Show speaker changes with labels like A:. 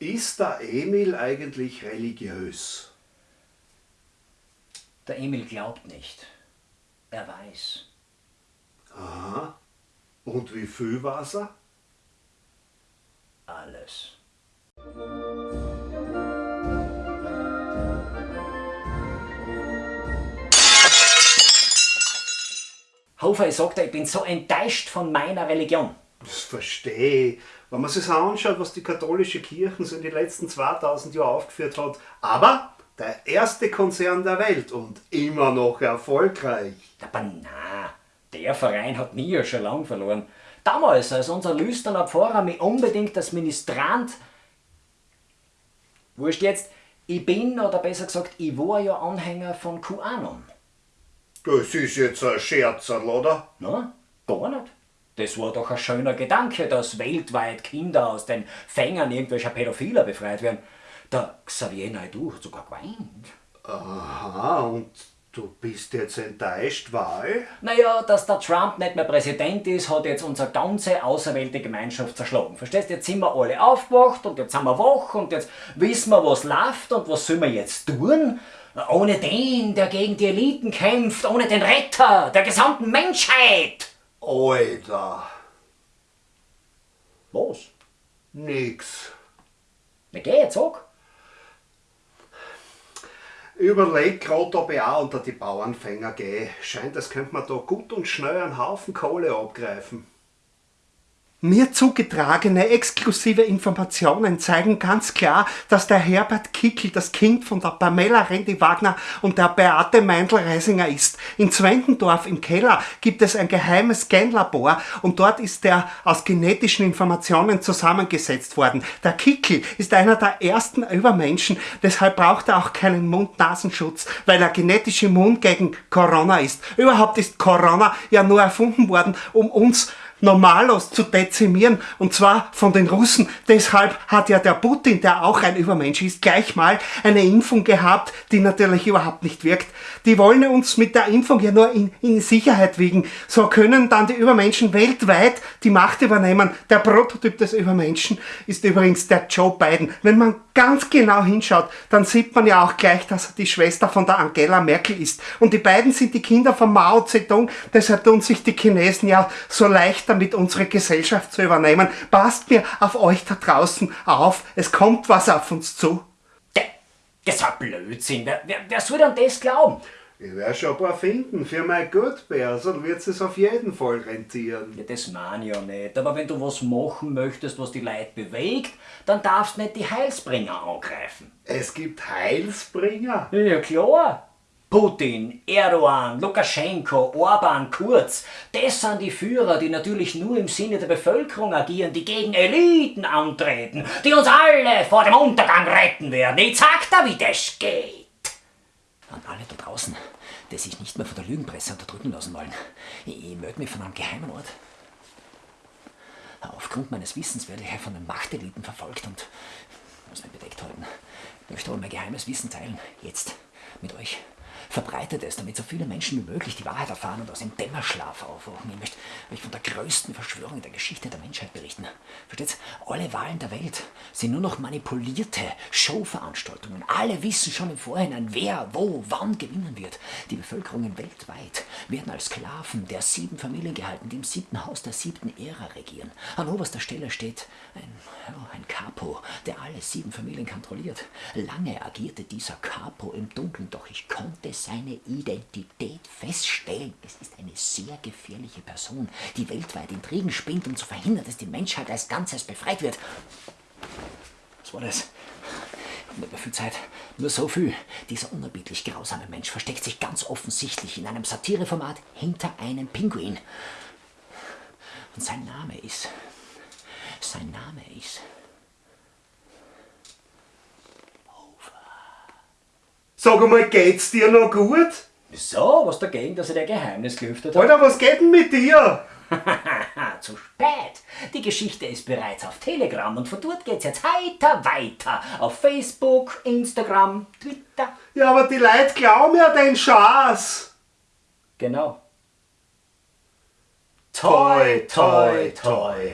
A: Ist der Emil eigentlich religiös?
B: Der Emil glaubt nicht. Er weiß.
A: Aha. Und wie viel weiß er?
B: Alles. Hofer, ich sag dir, ich bin so enttäuscht von meiner Religion.
A: Das verstehe ich. Wenn man sich so anschaut, was die katholische Kirche so in den letzten 2000 Jahren aufgeführt hat. Aber der erste Konzern der Welt und immer noch erfolgreich.
B: Aber na, der Verein hat nie ja schon lang verloren. Damals, als unser Lüsterner Pfarrer mich unbedingt als Ministrant. Wurscht jetzt, ich bin, oder besser gesagt, ich war ja Anhänger von QAnon.
A: Das ist jetzt ein Scherz, oder?
B: Na, gar nicht. Das war doch ein schöner Gedanke, dass weltweit Kinder aus den Fängern irgendwelcher Pädophiler befreit werden. Der Xavier Naidoo hat sogar geweint.
A: Aha, und du bist jetzt enttäuscht, weil?
B: Naja, dass der Trump nicht mehr Präsident ist, hat jetzt unsere ganze auserwählte Gemeinschaft zerschlagen. Verstehst du? Jetzt sind wir alle aufgewacht und jetzt sind wir wach und jetzt wissen wir, was läuft und was sollen wir jetzt tun? Ohne den, der gegen die Eliten kämpft, ohne den Retter der gesamten Menschheit.
A: Alter.
B: Was?
A: Nix.
B: Na geh jetzt, sag.
A: Ich überleg grad, ob ich auch unter die Bauernfänger gehe. Scheint, als könnte man da gut und schnell einen Haufen Kohle abgreifen.
C: Mir zugetragene exklusive Informationen zeigen ganz klar, dass der Herbert Kickel das Kind von der Pamela Rendi-Wagner und der Beate Meindl-Reisinger ist. In Zwentendorf im Keller gibt es ein geheimes Genlabor und dort ist er aus genetischen Informationen zusammengesetzt worden. Der Kickel ist einer der ersten Übermenschen, deshalb braucht er auch keinen Mund-Nasenschutz, weil er genetisch immun gegen Corona ist. Überhaupt ist Corona ja nur erfunden worden, um uns Normalos zu dezimieren und zwar von den Russen. Deshalb hat ja der Putin, der auch ein Übermensch ist, gleich mal eine Impfung gehabt, die natürlich überhaupt nicht wirkt. Die wollen uns mit der Impfung ja nur in, in Sicherheit wiegen. So können dann die Übermenschen weltweit die Macht übernehmen. Der Prototyp des Übermenschen ist übrigens der Joe Biden. Wenn man ganz genau hinschaut, dann sieht man ja auch gleich, dass er die Schwester von der Angela Merkel ist. Und die beiden sind die Kinder von Mao Zedong, deshalb tun sich die Chinesen ja so leicht damit, unsere Gesellschaft zu übernehmen. Passt mir auf euch da draußen auf, es kommt was auf uns zu.
B: Das ist ein Blödsinn. Wer, wer, wer soll denn das glauben?
A: Ich werde schon ein paar finden für mein Gutbär, dann wird es auf jeden Fall rentieren.
B: Ja, das meine ich ja nicht. Aber wenn du was machen möchtest, was die Leute bewegt, dann darfst du nicht die Heilsbringer angreifen.
A: Es gibt Heilsbringer?
B: Ja, klar. Putin, Erdogan, Lukaschenko, Orban, Kurz, das sind die Führer, die natürlich nur im Sinne der Bevölkerung agieren, die gegen Eliten antreten, die uns alle vor dem Untergang retten werden. Ich sag da, wie das geht. An alle da draußen, die sich nicht mehr von der Lügenpresse unterdrücken lassen wollen. Ich melde mich von einem geheimen Ort. Aufgrund meines Wissens werde ich von den Machteliten verfolgt und muss mich bedeckt halten. Ich möchte aber mein geheimes Wissen teilen. Jetzt. Mit euch. Verbreitet es, damit so viele Menschen wie möglich die Wahrheit erfahren und aus dem Dämmerschlaf aufwachen. Ich möchte euch von der größten Verschwörung der Geschichte der Menschheit berichten. Versteht's? Alle Wahlen der Welt sind nur noch manipulierte Showveranstaltungen. Alle wissen schon im Vorhinein, wer, wo, wann gewinnen wird. Die Bevölkerungen weltweit werden als Sklaven der sieben Familien gehalten, die im siebten Haus der siebten Ära regieren. An oberster Stelle steht ein, ja, ein Capo, der alle sieben Familien kontrolliert. Lange agierte dieser Capo im Dunkeln, doch ich konnte seine Identität feststellen. Es ist eine sehr gefährliche Person, die weltweit Intrigen spinnt, um zu verhindern, dass die Menschheit als Ganzes befreit wird. Was war das? Nicht mehr viel Zeit. Nur so viel. Dieser unerbittlich grausame Mensch versteckt sich ganz offensichtlich in einem Satireformat hinter einem Pinguin. Und sein Name ist. Sein Name ist.
A: Sag einmal, geht's dir noch gut?
B: Wieso? Was dagegen, dass er der Geheimnis gelüftet hat?
A: Alter, was geht denn mit dir?
B: Zu spät! Die Geschichte ist bereits auf Telegram und von dort geht's jetzt heiter weiter. Auf Facebook, Instagram, Twitter.
A: Ja, aber die Leute glauben ja den Schaß.
B: Genau.
A: Toi, toi, toi.